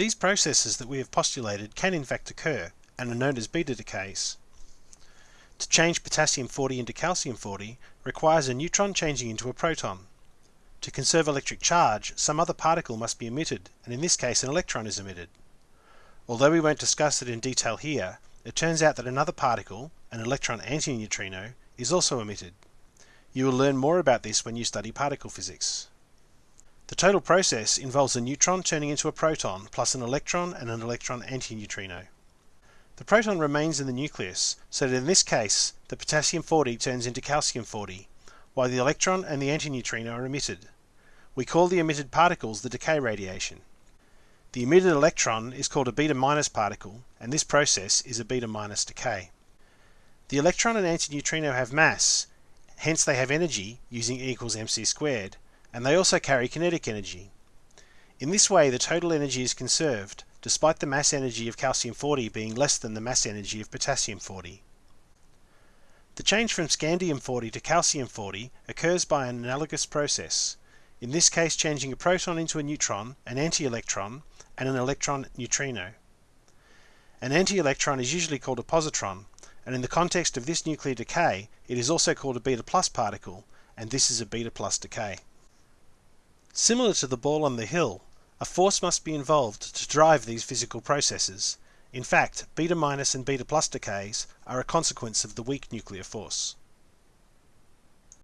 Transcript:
These processes that we have postulated can in fact occur and are known as beta decays. To change potassium 40 into calcium 40 requires a neutron changing into a proton. To conserve electric charge, some other particle must be emitted, and in this case an electron is emitted. Although we won't discuss it in detail here, it turns out that another particle, an electron antineutrino, is also emitted. You will learn more about this when you study particle physics. The total process involves a neutron turning into a proton plus an electron and an electron antineutrino. The proton remains in the nucleus, so that in this case the potassium 40 turns into calcium 40, while the electron and the antineutrino are emitted. We call the emitted particles the decay radiation. The emitted electron is called a beta minus particle, and this process is a beta minus decay. The electron and antineutrino have mass, hence they have energy using E equals mc squared, and they also carry kinetic energy. In this way the total energy is conserved, despite the mass energy of calcium 40 being less than the mass energy of potassium 40. The change from scandium 40 to calcium 40 occurs by an analogous process, in this case changing a proton into a neutron, an anti-electron, and an electron neutrino. An anti-electron is usually called a positron, and in the context of this nuclear decay, it is also called a beta plus particle, and this is a beta plus decay. Similar to the ball on the hill, a force must be involved to drive these physical processes. In fact, beta minus and beta plus decays are a consequence of the weak nuclear force.